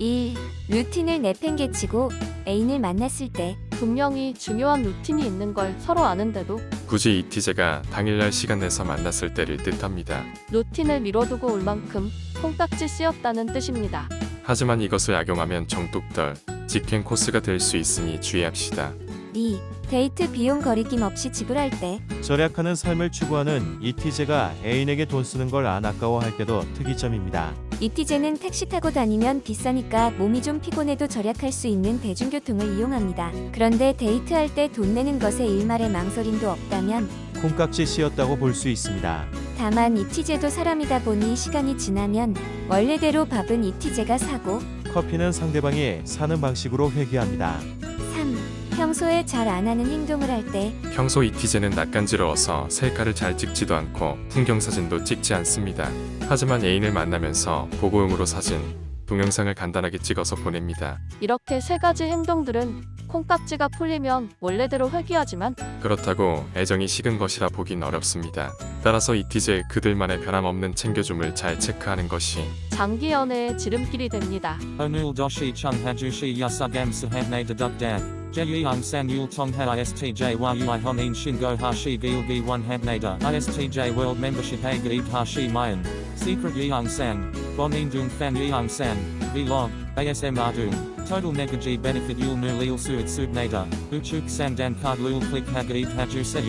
1. 루틴을 내팽개치고 애인을 만났을 때 분명히 중요한 루틴이 있는 걸 서로 아는데도 굳이 이티제가 당일날 시간 내서 만났을 때를 뜻합니다. 루틴을 미뤄두고 올 만큼 콩깍지 씌었다는 뜻입니다. 하지만 이것을 악용하면 정뚝떨, 직행 코스가 될 수 있으니 주의합시다. 2. 데이트 비용 거리낌 없이 지불할 때 절약하는 삶을 추구하는 이티제가 애인에게 돈 쓰는 걸 안 아까워할 때도 특이점입니다. 이티제는 택시 타고 다니면 비싸니까 몸이 좀 피곤해도 절약할 수 있는 대중교통을 이용합니다. 그런데 데이트할 때 돈 내는 것에 일말의 망설임도 없다면 콩깍지 씌었다고 볼 수 있습니다. 다만 이티제도 사람이다 보니 시간이 지나면 원래대로 밥은 이티제가 사고 커피는 상대방이 사는 방식으로 회귀합니다. 3. 평소에 잘 안 하는 행동을 할 때 평소 이티제는 낯간지러워서 셀카를 잘 찍지도 않고 풍경사진도 찍지 않습니다. 하지만 애인을 만나면서 보고용으로 사진, 동영상을 간단하게 찍어서 보냅니다. 이렇게 세 가지 행동들은 콩깍지가 풀리면 원래대로 회귀하지만 그렇다고 애정이 식은 것이라 보긴 어렵습니다. 따라서 이티제 그들만의 변함없는 챙겨줌을 잘 체크하는 것이 장기 연애의 지름길이 됩니다. Yasugam sahavne deduk dan. Jeyang san yul tong ha istj yui honin shingo hashi gilgi one habnada istj world membership a gaib hashi mayan. Secret yang san. Bonin dung fan yang san. Vlog. ASM dung. Total negaji benefit yul nu lil suit subnada. Uchuk san dan card lul click ha gaib haju se